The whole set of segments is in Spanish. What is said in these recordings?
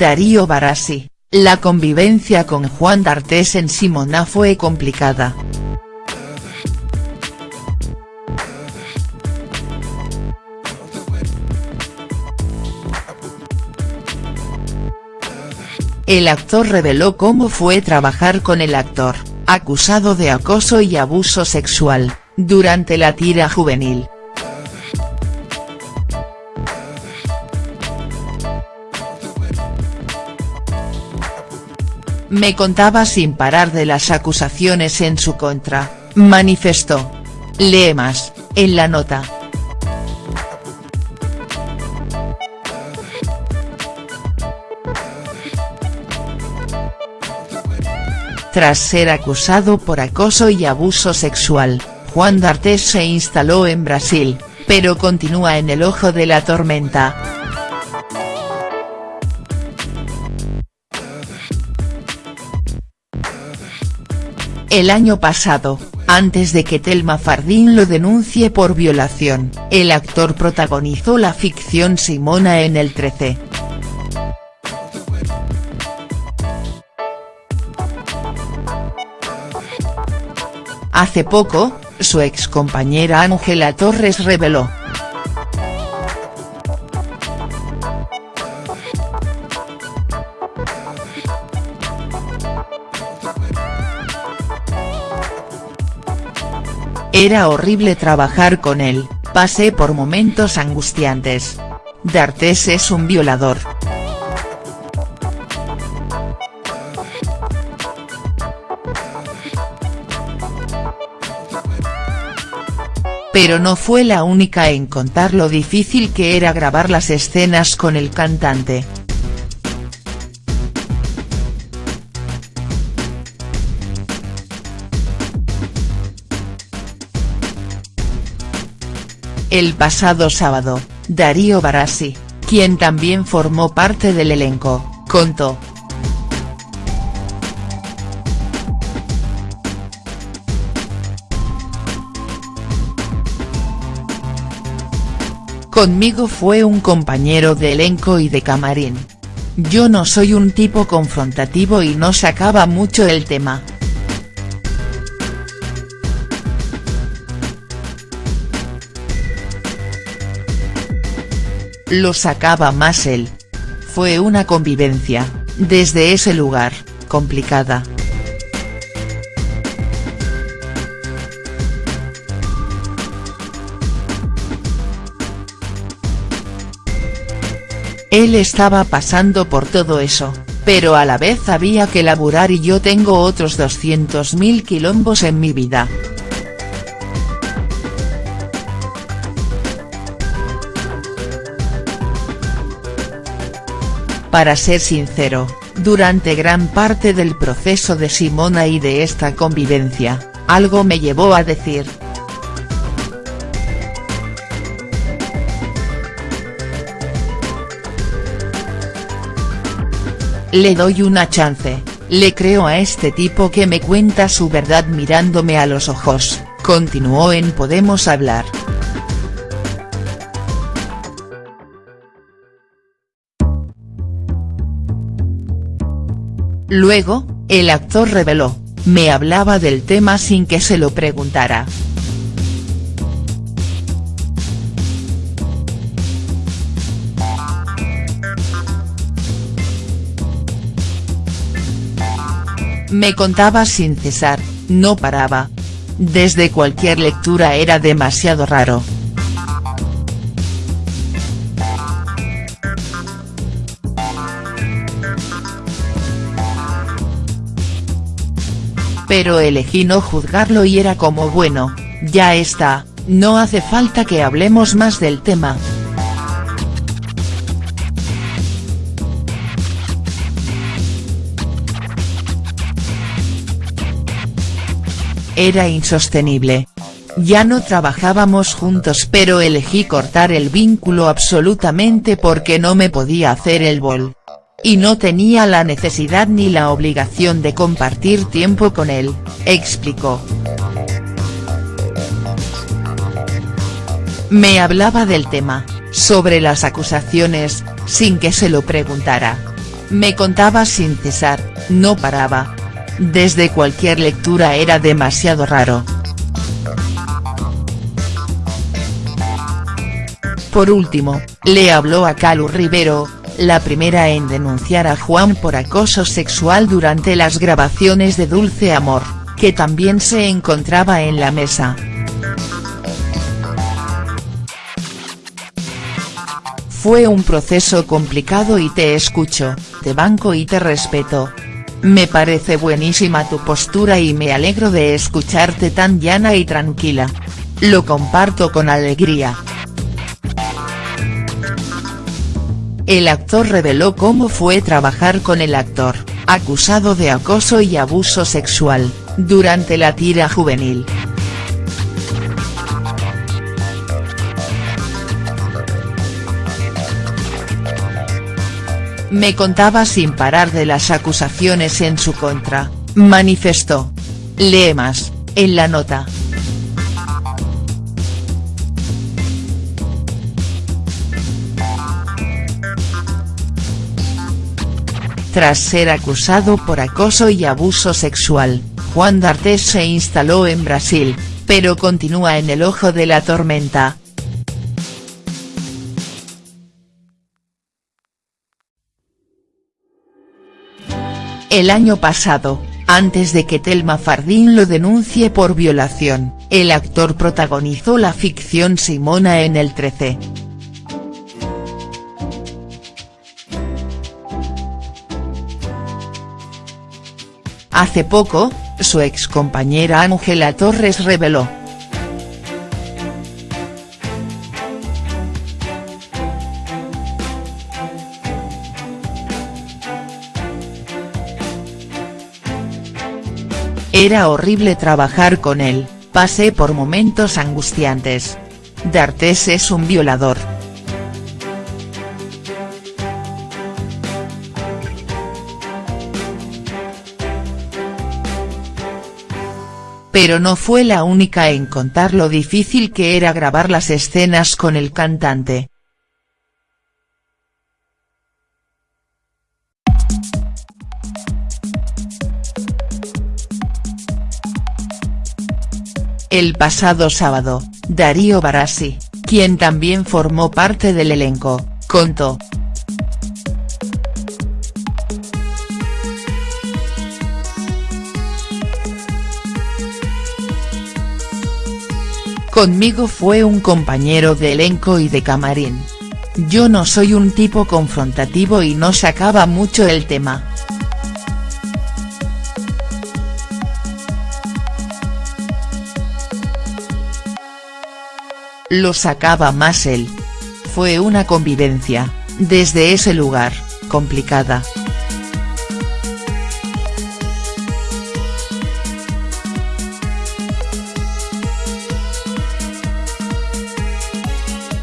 Darío Barassi, la convivencia con Juan D'Artes en Simona fue complicada. El actor reveló cómo fue trabajar con el actor, acusado de acoso y abuso sexual, durante la tira juvenil. Me contaba sin parar de las acusaciones en su contra, manifestó. Lee más, en la nota. Tras ser acusado por acoso y abuso sexual, Juan D'Artes se instaló en Brasil, pero continúa en el ojo de la tormenta. El año pasado, antes de que Telma Fardín lo denuncie por violación, el actor protagonizó la ficción Simona en el 13. Hace poco, su excompañera Ángela Torres reveló. Era horrible trabajar con él, pasé por momentos angustiantes. D'Artes es un violador. pero no fue la única en contar lo difícil que era grabar las escenas con el cantante. El pasado sábado, Darío Barassi, quien también formó parte del elenco, contó, Conmigo fue un compañero de elenco y de camarín. Yo no soy un tipo confrontativo y no sacaba mucho el tema. Lo sacaba más él. Fue una convivencia, desde ese lugar, complicada. Él estaba pasando por todo eso, pero a la vez había que laburar y yo tengo otros 200.000 quilombos en mi vida. Para ser sincero, durante gran parte del proceso de Simona y de esta convivencia, algo me llevó a decir, Le doy una chance, le creo a este tipo que me cuenta su verdad mirándome a los ojos, continuó en Podemos Hablar. Luego, el actor reveló, me hablaba del tema sin que se lo preguntara. Me contaba sin cesar, no paraba. Desde cualquier lectura era demasiado raro. Pero elegí no juzgarlo y era como bueno, ya está, no hace falta que hablemos más del tema. Era insostenible. Ya no trabajábamos juntos pero elegí cortar el vínculo absolutamente porque no me podía hacer el bol. Y no tenía la necesidad ni la obligación de compartir tiempo con él, explicó. Me hablaba del tema, sobre las acusaciones, sin que se lo preguntara. Me contaba sin cesar, no paraba. Desde cualquier lectura era demasiado raro. Por último, le habló a Calu Rivero, la primera en denunciar a Juan por acoso sexual durante las grabaciones de Dulce Amor, que también se encontraba en la mesa. Fue un proceso complicado y te escucho, te banco y te respeto. Me parece buenísima tu postura y me alegro de escucharte tan llana y tranquila. Lo comparto con alegría. El actor reveló cómo fue trabajar con el actor, acusado de acoso y abuso sexual, durante la tira juvenil. Me contaba sin parar de las acusaciones en su contra, manifestó. Lee más, en la nota. Tras ser acusado por acoso y abuso sexual, Juan D'Artes se instaló en Brasil, pero continúa en el ojo de la tormenta, El año pasado, antes de que Telma Fardín lo denuncie por violación, el actor protagonizó la ficción Simona en el 13. Hace poco, su excompañera Ángela Torres reveló, Era horrible trabajar con él, pasé por momentos angustiantes. D'Artes es un violador. Pero no fue la única en contar lo difícil que era grabar las escenas con el cantante. El pasado sábado, Darío Barassi, quien también formó parte del elenco, contó. Conmigo fue un compañero de elenco y de camarín. Yo no soy un tipo confrontativo y no sacaba mucho el tema. lo sacaba más él. Fue una convivencia, desde ese lugar, complicada.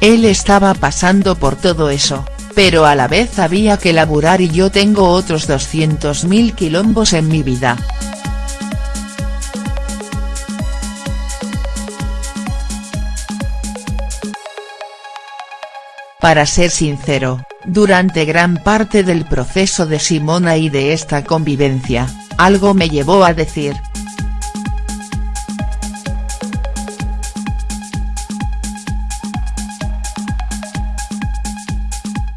Él estaba pasando por todo eso, pero a la vez había que laburar y yo tengo otros 200.000 quilombos en mi vida. Para ser sincero, durante gran parte del proceso de Simona y de esta convivencia, algo me llevó a decir.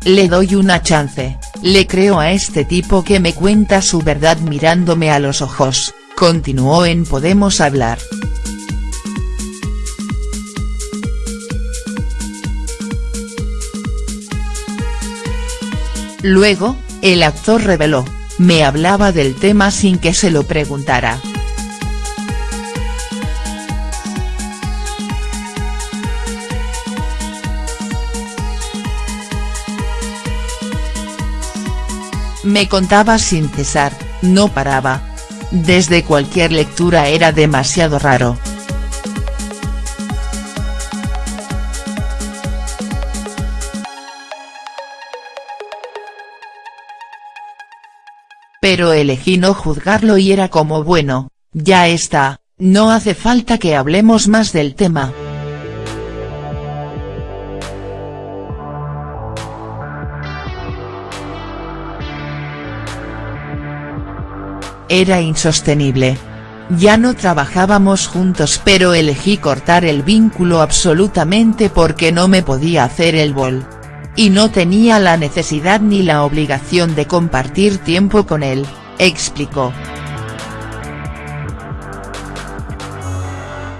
Le doy una chance, le creo a este tipo que me cuenta su verdad mirándome a los ojos, continuó en Podemos Hablar. Luego, el actor reveló, me hablaba del tema sin que se lo preguntara. Me contaba sin cesar, no paraba. Desde cualquier lectura era demasiado raro. pero elegí no juzgarlo y era como bueno, ya está, no hace falta que hablemos más del tema. Era insostenible. Ya no trabajábamos juntos pero elegí cortar el vínculo absolutamente porque no me podía hacer el bol. Y no tenía la necesidad ni la obligación de compartir tiempo con él, explicó.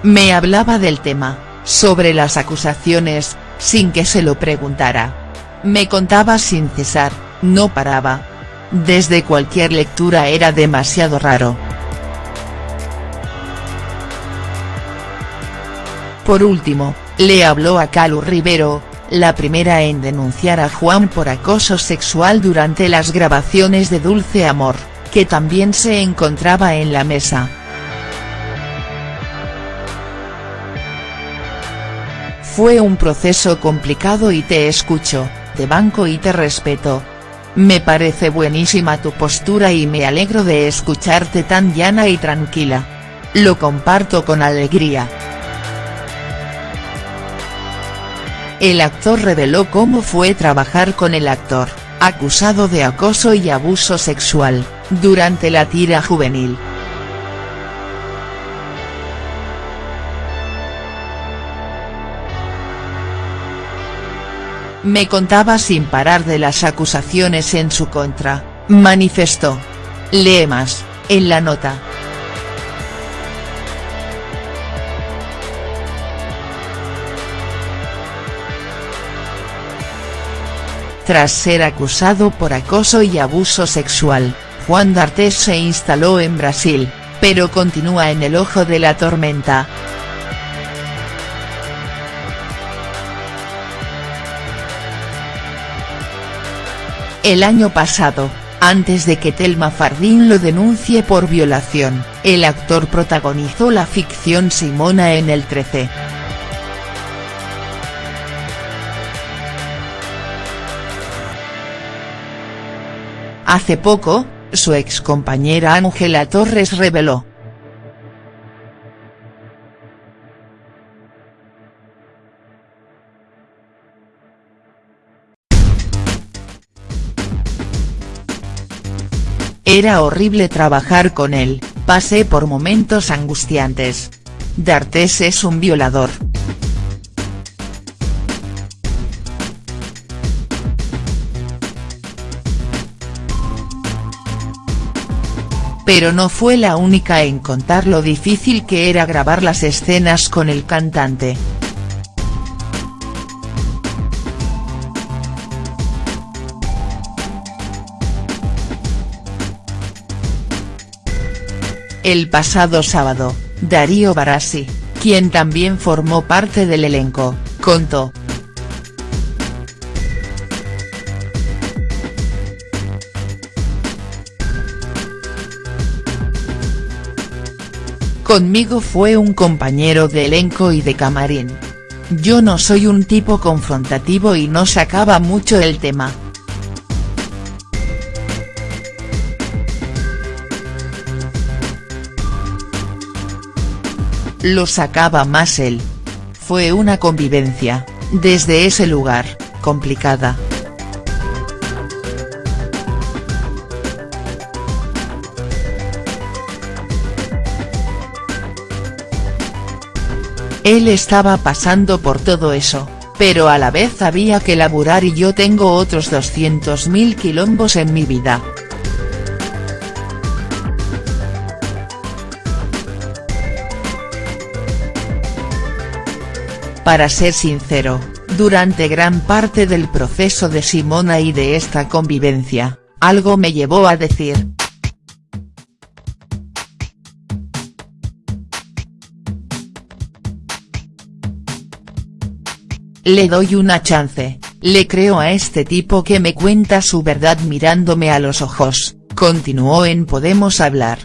Me hablaba del tema, sobre las acusaciones, sin que se lo preguntara. Me contaba sin cesar, no paraba. Desde cualquier lectura era demasiado raro. Por último, le habló a Calu Rivero, la primera en denunciar a Juan por acoso sexual durante las grabaciones de Dulce Amor, que también se encontraba en la mesa. Fue un proceso complicado y te escucho, te banco y te respeto. Me parece buenísima tu postura y me alegro de escucharte tan llana y tranquila. Lo comparto con alegría. El actor reveló cómo fue trabajar con el actor, acusado de acoso y abuso sexual, durante la tira juvenil. Me contaba sin parar de las acusaciones en su contra, manifestó. Lee más, en la nota. Tras ser acusado por acoso y abuso sexual, Juan D'Artes se instaló en Brasil, pero continúa en el ojo de la tormenta. El año pasado, antes de que Telma Fardín lo denuncie por violación, el actor protagonizó la ficción Simona en el 13. Hace poco, su excompañera Ángela Torres reveló. Era horrible trabajar con él, pasé por momentos angustiantes. D'Artes es un violador. pero no fue la única en contar lo difícil que era grabar las escenas con el cantante. El pasado sábado, Darío Barassi, quien también formó parte del elenco, contó. Conmigo fue un compañero de elenco y de camarín. Yo no soy un tipo confrontativo y no sacaba mucho el tema. Lo sacaba más él. Fue una convivencia, desde ese lugar, complicada. Él estaba pasando por todo eso, pero a la vez había que laburar y yo tengo otros 200.000 quilombos en mi vida. Para ser sincero, durante gran parte del proceso de Simona y de esta convivencia, algo me llevó a decir, Le doy una chance, le creo a este tipo que me cuenta su verdad mirándome a los ojos, continuó en Podemos Hablar.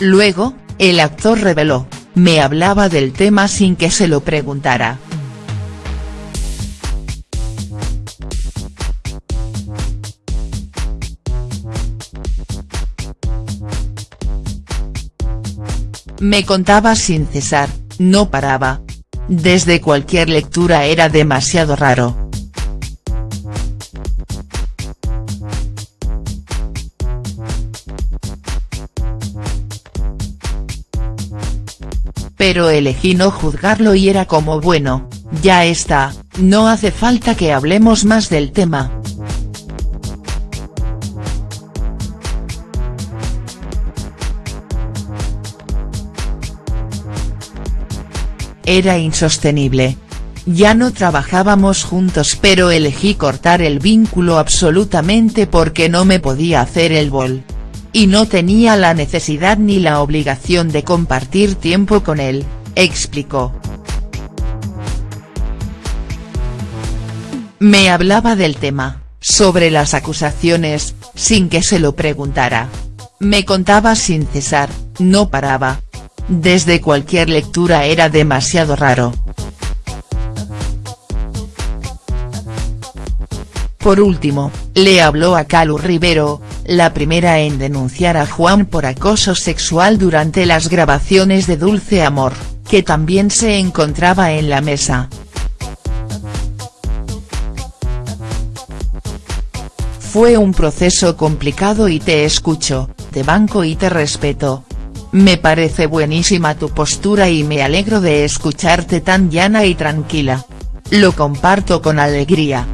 Luego, el actor reveló, me hablaba del tema sin que se lo preguntara. Me contaba sin cesar, no paraba. Desde cualquier lectura era demasiado raro. Pero elegí no juzgarlo y era como bueno, ya está, no hace falta que hablemos más del tema. Era insostenible. Ya no trabajábamos juntos pero elegí cortar el vínculo absolutamente porque no me podía hacer el bol. Y no tenía la necesidad ni la obligación de compartir tiempo con él, explicó. Me hablaba del tema, sobre las acusaciones, sin que se lo preguntara. Me contaba sin cesar, no paraba, desde cualquier lectura era demasiado raro. Por último, le habló a Calu Rivero, la primera en denunciar a Juan por acoso sexual durante las grabaciones de Dulce Amor, que también se encontraba en la mesa. Fue un proceso complicado y te escucho, te banco y te respeto, me parece buenísima tu postura y me alegro de escucharte tan llana y tranquila. Lo comparto con alegría.